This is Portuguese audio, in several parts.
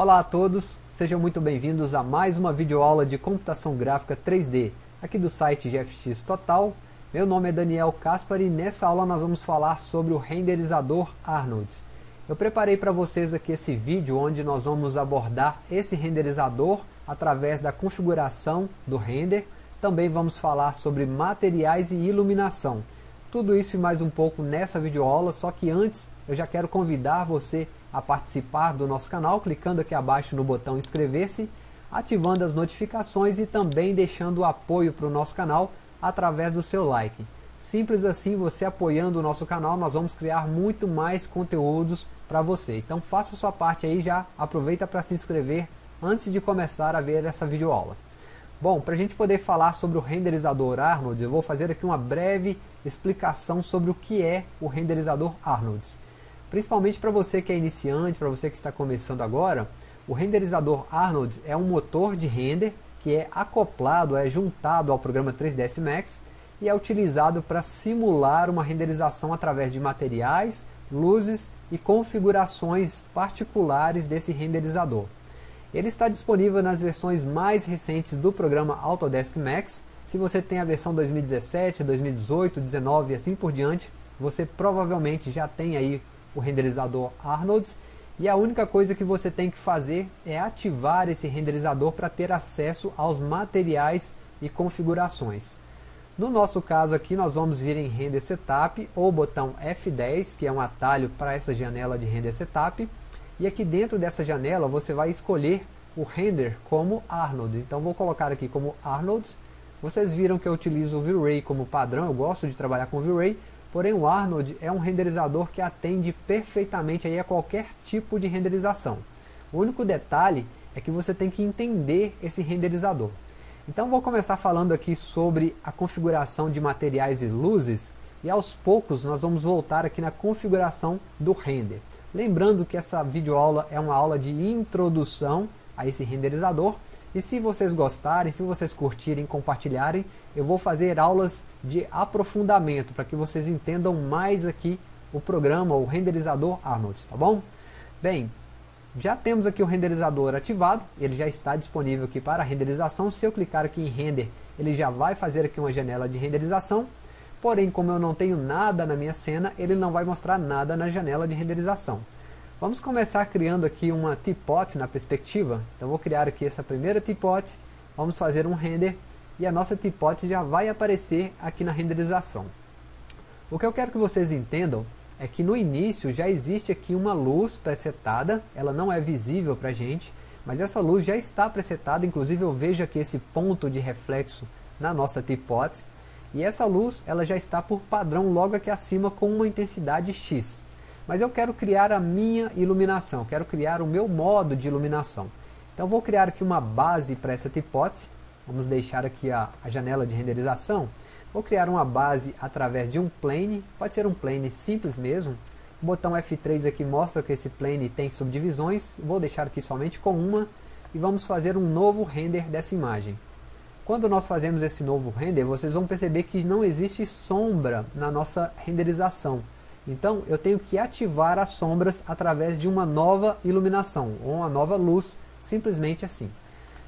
Olá a todos, sejam muito bem-vindos a mais uma videoaula de computação gráfica 3D, aqui do site GFX Total. Meu nome é Daniel Caspar e nessa aula nós vamos falar sobre o renderizador Arnold. Eu preparei para vocês aqui esse vídeo onde nós vamos abordar esse renderizador através da configuração do render. Também vamos falar sobre materiais e iluminação. Tudo isso e mais um pouco nessa videoaula, só que antes eu já quero convidar você a participar do nosso canal, clicando aqui abaixo no botão inscrever-se, ativando as notificações e também deixando o apoio para o nosso canal através do seu like. Simples assim, você apoiando o nosso canal, nós vamos criar muito mais conteúdos para você. Então faça sua parte aí já, aproveita para se inscrever antes de começar a ver essa videoaula. Bom, para a gente poder falar sobre o renderizador Arnold, eu vou fazer aqui uma breve explicação sobre o que é o renderizador Arnold. Principalmente para você que é iniciante, para você que está começando agora, o renderizador Arnold é um motor de render que é acoplado, é juntado ao programa 3ds Max e é utilizado para simular uma renderização através de materiais, luzes e configurações particulares desse renderizador. Ele está disponível nas versões mais recentes do programa Autodesk Max. Se você tem a versão 2017, 2018, 2019 e assim por diante, você provavelmente já tem aí o renderizador Arnold e a única coisa que você tem que fazer é ativar esse renderizador para ter acesso aos materiais e configurações. No nosso caso aqui nós vamos vir em Render Setup ou botão F10, que é um atalho para essa janela de Render Setup. E aqui dentro dessa janela você vai escolher o render como Arnold. Então vou colocar aqui como Arnold. Vocês viram que eu utilizo o V-Ray como padrão, eu gosto de trabalhar com V-Ray. Porém o Arnold é um renderizador que atende perfeitamente aí a qualquer tipo de renderização. O único detalhe é que você tem que entender esse renderizador. Então vou começar falando aqui sobre a configuração de materiais e luzes e aos poucos nós vamos voltar aqui na configuração do render. Lembrando que essa videoaula é uma aula de introdução a esse renderizador e se vocês gostarem, se vocês curtirem, compartilharem, eu vou fazer aulas de aprofundamento para que vocês entendam mais aqui o programa, o renderizador Arnold, tá bom? Bem, já temos aqui o renderizador ativado, ele já está disponível aqui para renderização. Se eu clicar aqui em render, ele já vai fazer aqui uma janela de renderização. Porém, como eu não tenho nada na minha cena, ele não vai mostrar nada na janela de renderização. Vamos começar criando aqui uma teapot na perspectiva. Então vou criar aqui essa primeira teapot, vamos fazer um render e a nossa teapot já vai aparecer aqui na renderização. O que eu quero que vocês entendam é que no início já existe aqui uma luz presetada, ela não é visível para a gente, mas essa luz já está presetada, inclusive eu vejo aqui esse ponto de reflexo na nossa teapot, e essa luz ela já está por padrão logo aqui acima com uma intensidade X. Mas eu quero criar a minha iluminação, quero criar o meu modo de iluminação. Então vou criar aqui uma base para essa hipótese. Vamos deixar aqui a, a janela de renderização. Vou criar uma base através de um plane, pode ser um plane simples mesmo. O botão F3 aqui mostra que esse plane tem subdivisões. Vou deixar aqui somente com uma e vamos fazer um novo render dessa imagem. Quando nós fazemos esse novo render, vocês vão perceber que não existe sombra na nossa renderização. Então eu tenho que ativar as sombras através de uma nova iluminação, ou uma nova luz, simplesmente assim.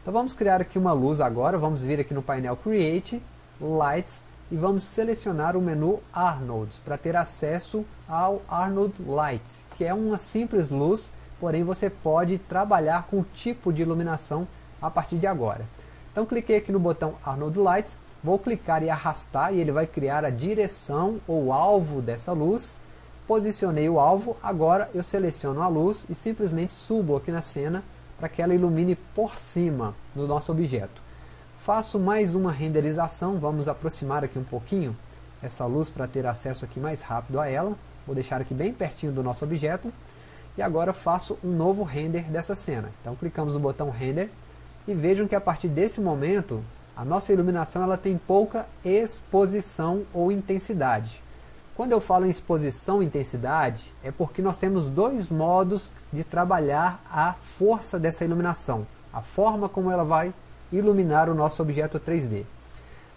Então vamos criar aqui uma luz agora, vamos vir aqui no painel Create, Lights, e vamos selecionar o menu Arnold, para ter acesso ao Arnold Lights, que é uma simples luz, porém você pode trabalhar com o tipo de iluminação a partir de agora. Então cliquei aqui no botão Arnold Lights, vou clicar e arrastar e ele vai criar a direção ou alvo dessa luz, posicionei o alvo, agora eu seleciono a luz e simplesmente subo aqui na cena para que ela ilumine por cima do nosso objeto. Faço mais uma renderização, vamos aproximar aqui um pouquinho essa luz para ter acesso aqui mais rápido a ela. Vou deixar aqui bem pertinho do nosso objeto. E agora faço um novo render dessa cena. Então clicamos no botão render e vejam que a partir desse momento a nossa iluminação ela tem pouca exposição ou intensidade. Quando eu falo em exposição e intensidade, é porque nós temos dois modos de trabalhar a força dessa iluminação, a forma como ela vai iluminar o nosso objeto 3D.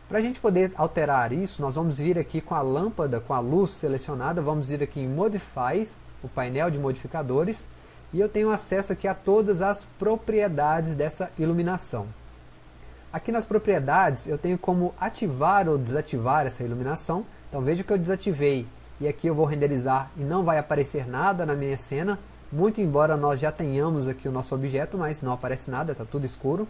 Para a gente poder alterar isso, nós vamos vir aqui com a lâmpada, com a luz selecionada, vamos vir aqui em Modifies, o painel de modificadores, e eu tenho acesso aqui a todas as propriedades dessa iluminação. Aqui nas propriedades eu tenho como ativar ou desativar essa iluminação, então veja que eu desativei e aqui eu vou renderizar e não vai aparecer nada na minha cena, muito embora nós já tenhamos aqui o nosso objeto, mas não aparece nada, está tudo escuro.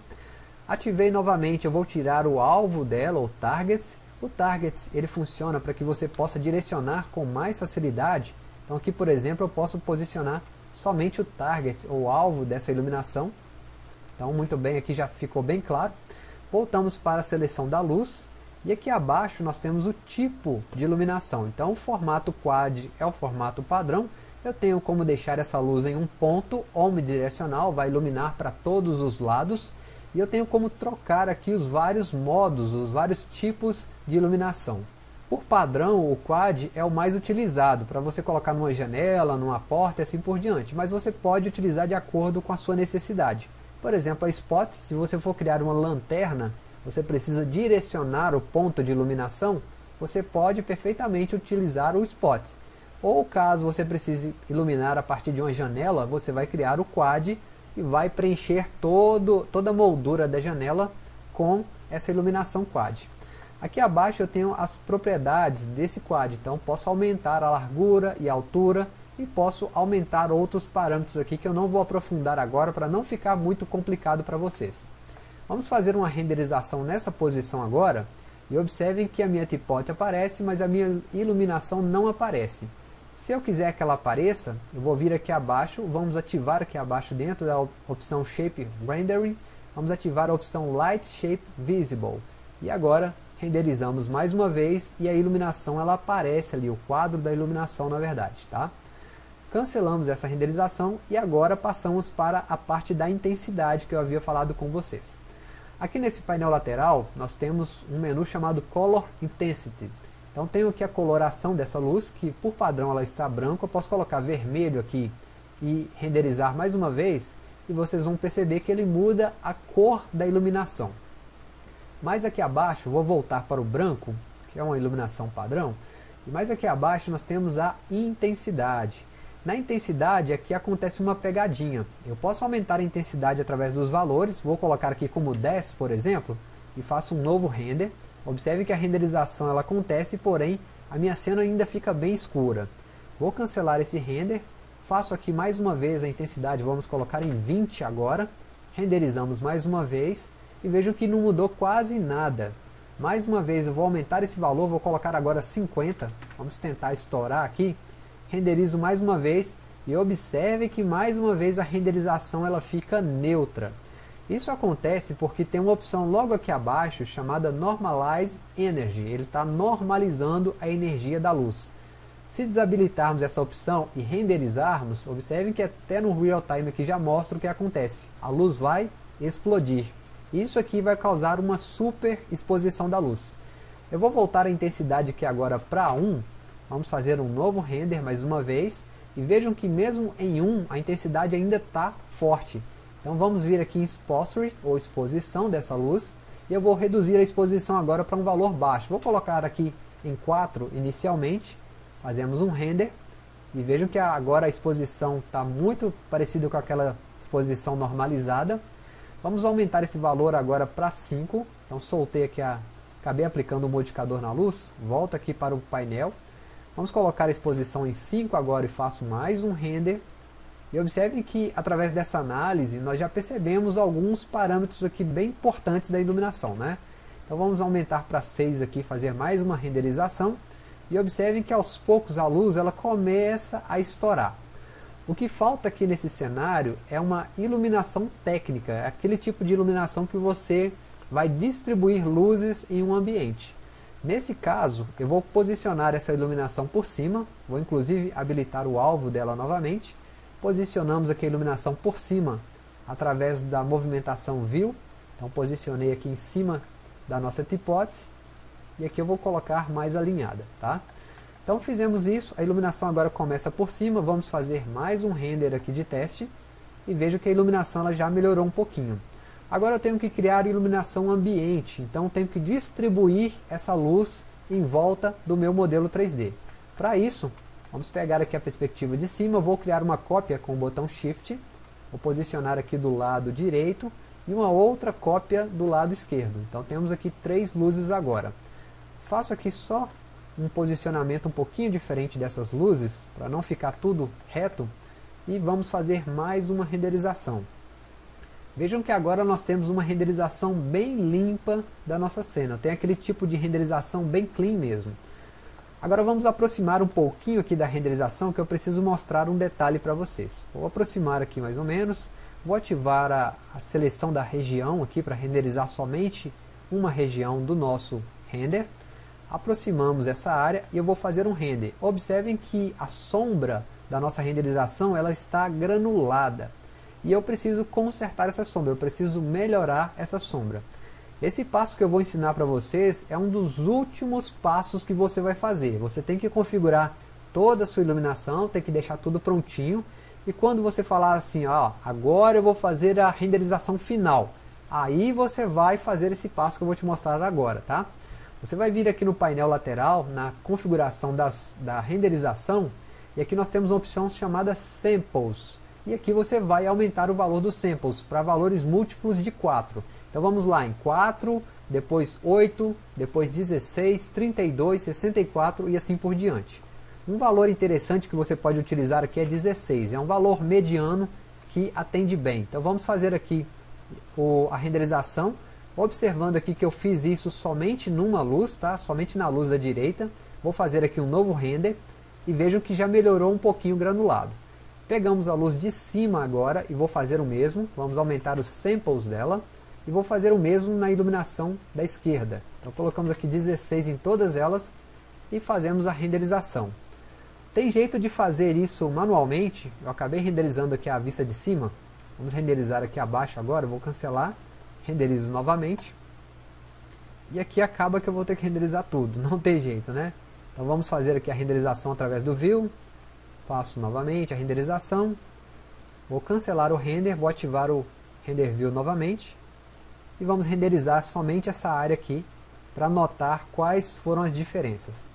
Ativei novamente, eu vou tirar o alvo dela, o target. O target ele funciona para que você possa direcionar com mais facilidade. Então aqui, por exemplo, eu posso posicionar somente o target, ou alvo dessa iluminação. Então muito bem, aqui já ficou bem claro. Voltamos para a seleção da luz. E aqui abaixo nós temos o tipo de iluminação. Então o formato quad é o formato padrão. Eu tenho como deixar essa luz em um ponto omnidirecional, vai iluminar para todos os lados e eu tenho como trocar aqui os vários modos, os vários tipos de iluminação. Por padrão, o quad é o mais utilizado, para você colocar numa janela, numa porta e assim por diante, mas você pode utilizar de acordo com a sua necessidade. Por exemplo, a spot, se você for criar uma lanterna, você precisa direcionar o ponto de iluminação, você pode perfeitamente utilizar o spot. Ou caso você precise iluminar a partir de uma janela, você vai criar o quad e vai preencher todo, toda a moldura da janela com essa iluminação quad. Aqui abaixo eu tenho as propriedades desse quad, então posso aumentar a largura e a altura e posso aumentar outros parâmetros aqui que eu não vou aprofundar agora para não ficar muito complicado para vocês. Vamos fazer uma renderização nessa posição agora e observem que a minha tipote aparece, mas a minha iluminação não aparece. Se eu quiser que ela apareça, eu vou vir aqui abaixo, vamos ativar aqui abaixo dentro da opção Shape Rendering, vamos ativar a opção Light Shape Visible. E agora renderizamos mais uma vez e a iluminação ela aparece ali, o quadro da iluminação na verdade. Tá? Cancelamos essa renderização e agora passamos para a parte da intensidade que eu havia falado com vocês. Aqui nesse painel lateral nós temos um menu chamado Color Intensity. Então tenho aqui a coloração dessa luz, que por padrão ela está branca, eu posso colocar vermelho aqui e renderizar mais uma vez, e vocês vão perceber que ele muda a cor da iluminação. Mais aqui abaixo, vou voltar para o branco, que é uma iluminação padrão, e mais aqui abaixo nós temos a intensidade. Na intensidade aqui acontece uma pegadinha. Eu posso aumentar a intensidade através dos valores, vou colocar aqui como 10, por exemplo, e faço um novo render, Observe que a renderização ela acontece, porém a minha cena ainda fica bem escura. Vou cancelar esse render, faço aqui mais uma vez a intensidade, vamos colocar em 20 agora, renderizamos mais uma vez e vejam que não mudou quase nada. Mais uma vez eu vou aumentar esse valor, vou colocar agora 50, vamos tentar estourar aqui, renderizo mais uma vez e observe que mais uma vez a renderização ela fica neutra. Isso acontece porque tem uma opção logo aqui abaixo chamada Normalize Energy. Ele está normalizando a energia da luz. Se desabilitarmos essa opção e renderizarmos, observem que até no real time aqui já mostra o que acontece. A luz vai explodir. Isso aqui vai causar uma super exposição da luz. Eu vou voltar a intensidade aqui agora para 1. Vamos fazer um novo render mais uma vez. E vejam que mesmo em 1 a intensidade ainda está forte. Então vamos vir aqui em Exposure, ou exposição dessa luz, e eu vou reduzir a exposição agora para um valor baixo. Vou colocar aqui em 4 inicialmente, fazemos um render, e vejam que agora a exposição está muito parecida com aquela exposição normalizada. Vamos aumentar esse valor agora para 5, então soltei aqui a... acabei aplicando o modificador na luz, volto aqui para o painel, vamos colocar a exposição em 5 agora e faço mais um render, e observem que através dessa análise nós já percebemos alguns parâmetros aqui bem importantes da iluminação. Né? Então vamos aumentar para 6 aqui, fazer mais uma renderização. E observem que aos poucos a luz ela começa a estourar. O que falta aqui nesse cenário é uma iluminação técnica, é aquele tipo de iluminação que você vai distribuir luzes em um ambiente. Nesse caso, eu vou posicionar essa iluminação por cima, vou inclusive habilitar o alvo dela novamente, Posicionamos aqui a iluminação por cima, através da movimentação View. Então posicionei aqui em cima da nossa hipótese. E aqui eu vou colocar mais alinhada. Tá? Então fizemos isso, a iluminação agora começa por cima, vamos fazer mais um render aqui de teste. E vejo que a iluminação ela já melhorou um pouquinho. Agora eu tenho que criar iluminação ambiente, então tenho que distribuir essa luz em volta do meu modelo 3D. Para isso, Vamos pegar aqui a perspectiva de cima, vou criar uma cópia com o botão Shift, vou posicionar aqui do lado direito e uma outra cópia do lado esquerdo. Então temos aqui três luzes agora. Faço aqui só um posicionamento um pouquinho diferente dessas luzes, para não ficar tudo reto, e vamos fazer mais uma renderização. Vejam que agora nós temos uma renderização bem limpa da nossa cena, tem aquele tipo de renderização bem clean mesmo. Agora vamos aproximar um pouquinho aqui da renderização, que eu preciso mostrar um detalhe para vocês. Vou aproximar aqui mais ou menos, vou ativar a, a seleção da região aqui para renderizar somente uma região do nosso render. Aproximamos essa área e eu vou fazer um render. Observem que a sombra da nossa renderização ela está granulada. E eu preciso consertar essa sombra, eu preciso melhorar essa sombra. Esse passo que eu vou ensinar para vocês é um dos últimos passos que você vai fazer. Você tem que configurar toda a sua iluminação, tem que deixar tudo prontinho. E quando você falar assim, ó, agora eu vou fazer a renderização final, aí você vai fazer esse passo que eu vou te mostrar agora, tá? Você vai vir aqui no painel lateral, na configuração das, da renderização, e aqui nós temos uma opção chamada Samples. E aqui você vai aumentar o valor dos samples para valores múltiplos de 4. Então vamos lá em 4, depois 8, depois 16, 32, 64 e assim por diante. Um valor interessante que você pode utilizar aqui é 16, é um valor mediano que atende bem. Então vamos fazer aqui o, a renderização, observando aqui que eu fiz isso somente numa luz, tá? somente na luz da direita. Vou fazer aqui um novo render e vejam que já melhorou um pouquinho o granulado. Pegamos a luz de cima agora e vou fazer o mesmo, vamos aumentar os samples dela e vou fazer o mesmo na iluminação da esquerda. Então colocamos aqui 16 em todas elas e fazemos a renderização. Tem jeito de fazer isso manualmente, eu acabei renderizando aqui a vista de cima, vamos renderizar aqui abaixo agora, vou cancelar, renderizo novamente, e aqui acaba que eu vou ter que renderizar tudo, não tem jeito né? Então vamos fazer aqui a renderização através do View, faço novamente a renderização, vou cancelar o render, vou ativar o Render View novamente, e vamos renderizar somente essa área aqui para notar quais foram as diferenças.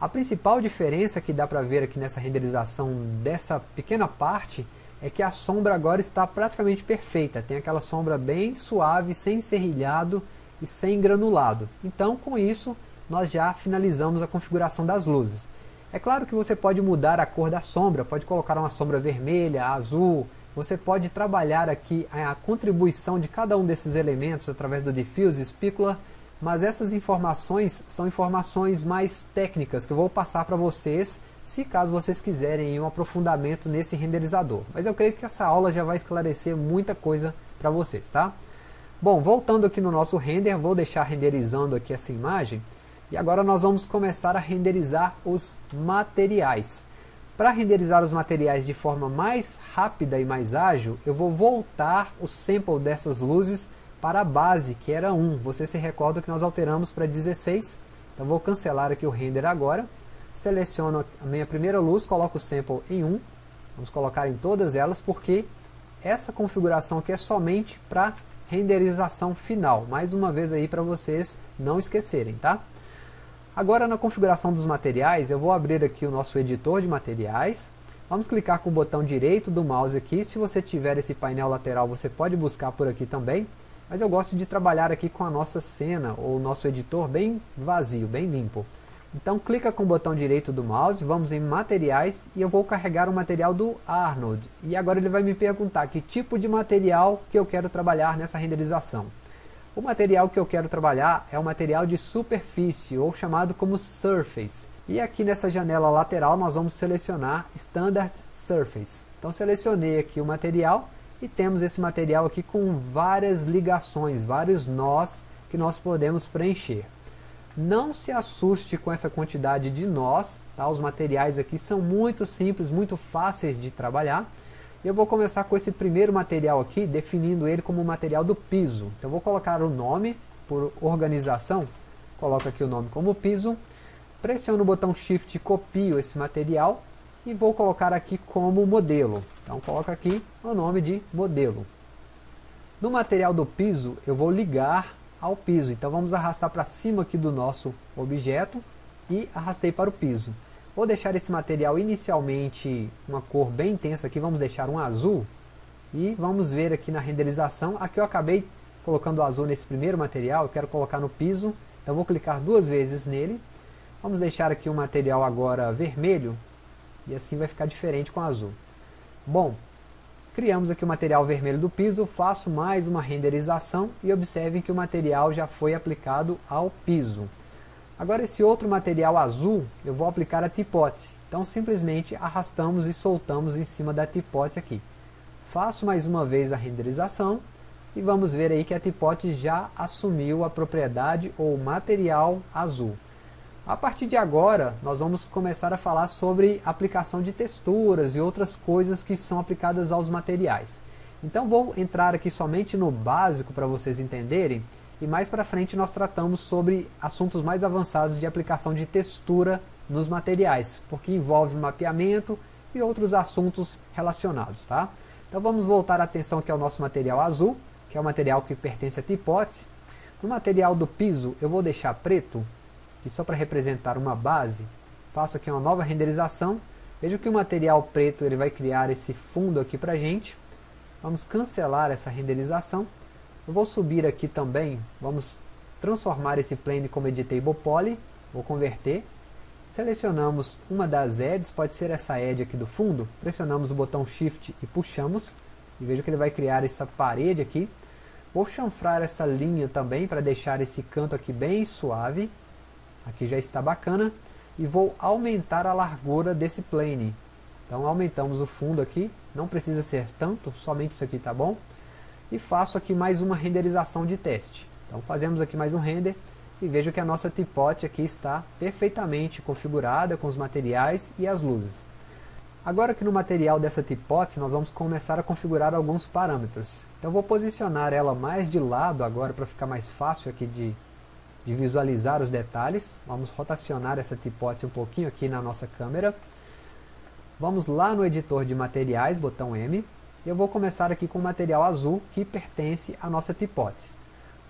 A principal diferença que dá para ver aqui nessa renderização dessa pequena parte é que a sombra agora está praticamente perfeita, tem aquela sombra bem suave, sem serrilhado e sem granulado. Então com isso nós já finalizamos a configuração das luzes. É claro que você pode mudar a cor da sombra, pode colocar uma sombra vermelha, azul, você pode trabalhar aqui a contribuição de cada um desses elementos através do Diffuse, Specular, mas essas informações são informações mais técnicas que eu vou passar para vocês, se caso vocês quiserem um aprofundamento nesse renderizador. Mas eu creio que essa aula já vai esclarecer muita coisa para vocês, tá? Bom, voltando aqui no nosso render, vou deixar renderizando aqui essa imagem, e agora nós vamos começar a renderizar os materiais. Para renderizar os materiais de forma mais rápida e mais ágil, eu vou voltar o sample dessas luzes para a base, que era 1. Você se recorda que nós alteramos para 16. Então vou cancelar aqui o render agora. Seleciono a minha primeira luz, coloco o sample em 1. Vamos colocar em todas elas, porque essa configuração aqui é somente para renderização final. Mais uma vez aí para vocês não esquecerem, tá? Agora na configuração dos materiais, eu vou abrir aqui o nosso editor de materiais. Vamos clicar com o botão direito do mouse aqui. Se você tiver esse painel lateral, você pode buscar por aqui também. Mas eu gosto de trabalhar aqui com a nossa cena, ou o nosso editor bem vazio, bem limpo. Então clica com o botão direito do mouse, vamos em materiais e eu vou carregar o material do Arnold. E agora ele vai me perguntar que tipo de material que eu quero trabalhar nessa renderização. O material que eu quero trabalhar é o material de superfície, ou chamado como Surface. E aqui nessa janela lateral nós vamos selecionar Standard Surface. Então selecionei aqui o material e temos esse material aqui com várias ligações, vários nós que nós podemos preencher. Não se assuste com essa quantidade de nós, tá? os materiais aqui são muito simples, muito fáceis de trabalhar. Eu vou começar com esse primeiro material aqui, definindo ele como material do piso. Então vou colocar o nome por organização, coloco aqui o nome como piso, pressiono o botão Shift e copio esse material e vou colocar aqui como modelo. Então coloco aqui o nome de modelo. No material do piso eu vou ligar ao piso, então vamos arrastar para cima aqui do nosso objeto e arrastei para o piso. Vou deixar esse material inicialmente uma cor bem intensa aqui, vamos deixar um azul. E vamos ver aqui na renderização, aqui eu acabei colocando azul nesse primeiro material, eu quero colocar no piso, então vou clicar duas vezes nele. Vamos deixar aqui o material agora vermelho, e assim vai ficar diferente com o azul. Bom, criamos aqui o material vermelho do piso, faço mais uma renderização e observem que o material já foi aplicado ao piso. Agora esse outro material azul, eu vou aplicar a tipote. Então simplesmente arrastamos e soltamos em cima da tipote aqui. Faço mais uma vez a renderização e vamos ver aí que a tipote já assumiu a propriedade ou material azul. A partir de agora, nós vamos começar a falar sobre aplicação de texturas e outras coisas que são aplicadas aos materiais. Então vou entrar aqui somente no básico para vocês entenderem e mais para frente nós tratamos sobre assuntos mais avançados de aplicação de textura nos materiais, porque envolve mapeamento e outros assuntos relacionados. Tá? Então vamos voltar a atenção aqui ao nosso material azul, que é o material que pertence a Tipote. No material do piso eu vou deixar preto, que só para representar uma base, faço aqui uma nova renderização. Veja que o material preto ele vai criar esse fundo aqui para gente. Vamos cancelar essa renderização eu vou subir aqui também, vamos transformar esse plane como editable poly, vou converter. Selecionamos uma das edges, pode ser essa edge aqui do fundo, pressionamos o botão Shift e puxamos, e veja que ele vai criar essa parede aqui. Vou chanfrar essa linha também para deixar esse canto aqui bem suave, aqui já está bacana, e vou aumentar a largura desse plane. Então aumentamos o fundo aqui, não precisa ser tanto, somente isso aqui tá bom e faço aqui mais uma renderização de teste. Então fazemos aqui mais um render e vejo que a nossa tipote aqui está perfeitamente configurada com os materiais e as luzes. Agora que no material dessa tipote nós vamos começar a configurar alguns parâmetros. Então vou posicionar ela mais de lado agora para ficar mais fácil aqui de, de visualizar os detalhes. Vamos rotacionar essa tipote um pouquinho aqui na nossa câmera. Vamos lá no editor de materiais, botão M, eu vou começar aqui com o material azul que pertence à nossa tipote.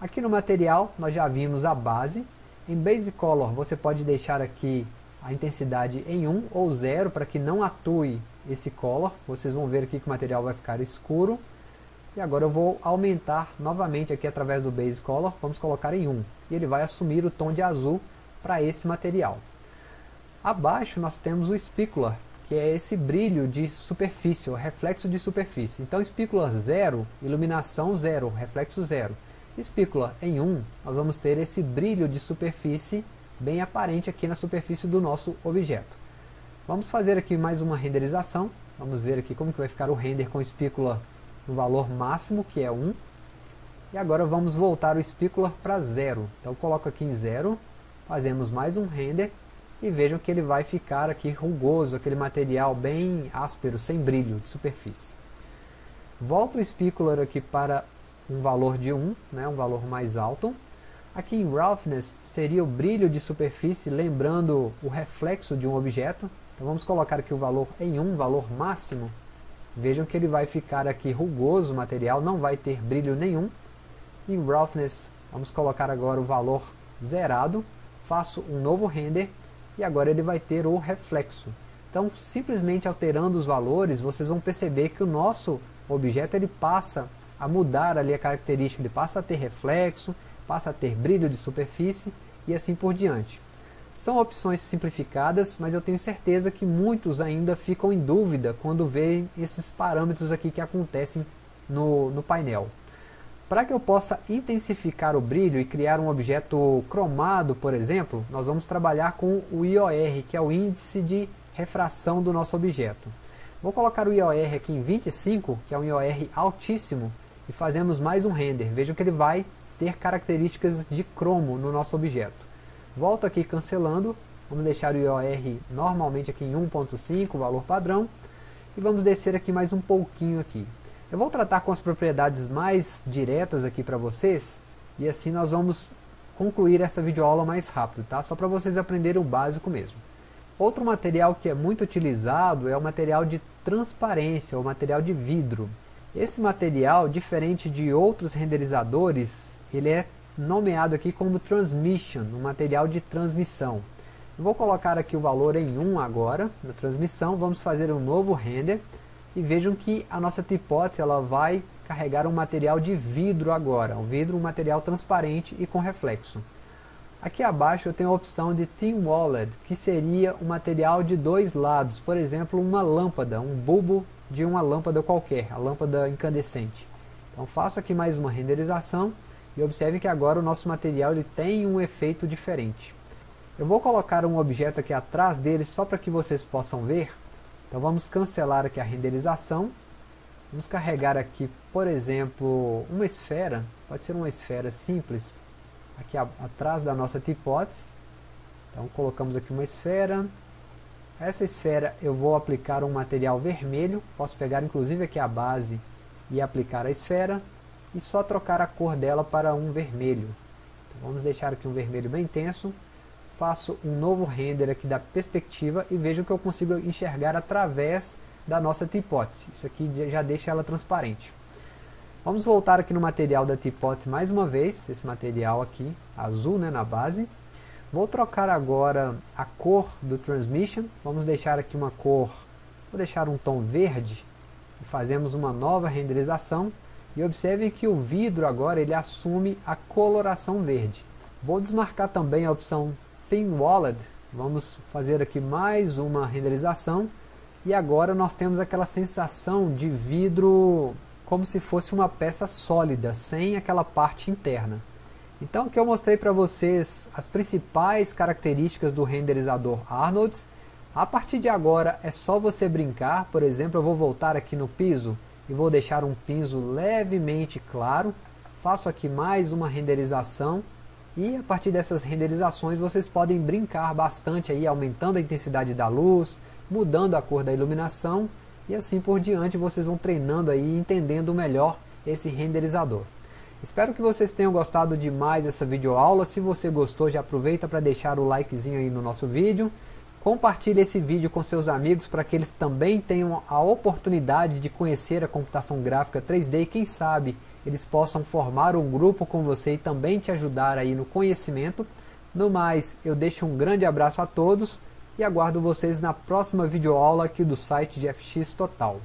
Aqui no material nós já vimos a base. Em Base Color você pode deixar aqui a intensidade em 1 ou 0 para que não atue esse color. Vocês vão ver aqui que o material vai ficar escuro. E agora eu vou aumentar novamente aqui através do Base Color, vamos colocar em 1. E ele vai assumir o tom de azul para esse material. Abaixo nós temos o Specular, que é esse brilho de superfície, o reflexo de superfície. Então espícula 0, iluminação 0, reflexo 0. Espícula em 1, um, nós vamos ter esse brilho de superfície bem aparente aqui na superfície do nosso objeto. Vamos fazer aqui mais uma renderização. Vamos ver aqui como que vai ficar o render com espícula no valor máximo, que é 1. E agora vamos voltar o espícula para 0. Então coloco aqui em 0, fazemos mais um render e vejam que ele vai ficar aqui rugoso, aquele material bem áspero, sem brilho de superfície. Volto o specular aqui para um valor de 1, né, um valor mais alto. Aqui em Roughness seria o brilho de superfície, lembrando o reflexo de um objeto. Então vamos colocar aqui o valor em 1, valor máximo. Vejam que ele vai ficar aqui rugoso o material, não vai ter brilho nenhum. Em Roughness, vamos colocar agora o valor zerado. Faço um novo render e agora ele vai ter o reflexo. Então, simplesmente alterando os valores, vocês vão perceber que o nosso objeto ele passa a mudar ali a característica, ele passa a ter reflexo, passa a ter brilho de superfície e assim por diante. São opções simplificadas, mas eu tenho certeza que muitos ainda ficam em dúvida quando veem esses parâmetros aqui que acontecem no, no painel. Para que eu possa intensificar o brilho e criar um objeto cromado, por exemplo, nós vamos trabalhar com o IOR, que é o índice de refração do nosso objeto. Vou colocar o IOR aqui em 25, que é um IOR altíssimo, e fazemos mais um render. Vejam que ele vai ter características de cromo no nosso objeto. Volto aqui cancelando, vamos deixar o IOR normalmente aqui em 1.5, valor padrão, e vamos descer aqui mais um pouquinho aqui. Eu vou tratar com as propriedades mais diretas aqui para vocês, e assim nós vamos concluir essa videoaula mais rápido, tá? Só para vocês aprenderem o básico mesmo. Outro material que é muito utilizado é o material de transparência, o material de vidro. Esse material, diferente de outros renderizadores, ele é nomeado aqui como transmission, um material de transmissão. Vou colocar aqui o valor em 1 agora, na transmissão, vamos fazer um novo render, e vejam que a nossa teapot ela vai carregar um material de vidro agora, um vidro, um material transparente e com reflexo. Aqui abaixo eu tenho a opção de Thin Walled, que seria um material de dois lados, por exemplo uma lâmpada, um bulbo de uma lâmpada qualquer, a lâmpada incandescente. Então faço aqui mais uma renderização e observe que agora o nosso material ele tem um efeito diferente. Eu vou colocar um objeto aqui atrás dele só para que vocês possam ver. Então vamos cancelar aqui a renderização. Vamos carregar aqui, por exemplo, uma esfera. Pode ser uma esfera simples. Aqui atrás da nossa teapot. Então colocamos aqui uma esfera. Essa esfera eu vou aplicar um material vermelho. Posso pegar inclusive aqui a base e aplicar a esfera. E só trocar a cor dela para um vermelho. Então, vamos deixar aqui um vermelho bem intenso faço um novo render aqui da perspectiva e vejo que eu consigo enxergar através da nossa teapot. Isso aqui já deixa ela transparente. Vamos voltar aqui no material da teapot mais uma vez, esse material aqui, azul né, na base. Vou trocar agora a cor do transmission, vamos deixar aqui uma cor, vou deixar um tom verde, fazemos uma nova renderização, e observe que o vidro agora ele assume a coloração verde. Vou desmarcar também a opção Thin Wallet, vamos fazer aqui mais uma renderização e agora nós temos aquela sensação de vidro como se fosse uma peça sólida, sem aquela parte interna. Então aqui eu mostrei para vocês as principais características do renderizador Arnold. A partir de agora é só você brincar, por exemplo, eu vou voltar aqui no piso e vou deixar um piso levemente claro. Faço aqui mais uma renderização e a partir dessas renderizações vocês podem brincar bastante aí, aumentando a intensidade da luz, mudando a cor da iluminação e assim por diante vocês vão treinando aí entendendo melhor esse renderizador. Espero que vocês tenham gostado demais dessa videoaula. Se você gostou, já aproveita para deixar o likezinho aí no nosso vídeo. Compartilhe esse vídeo com seus amigos para que eles também tenham a oportunidade de conhecer a computação gráfica 3D e quem sabe eles possam formar um grupo com você e também te ajudar aí no conhecimento. No mais, eu deixo um grande abraço a todos e aguardo vocês na próxima videoaula aqui do site de FX Total.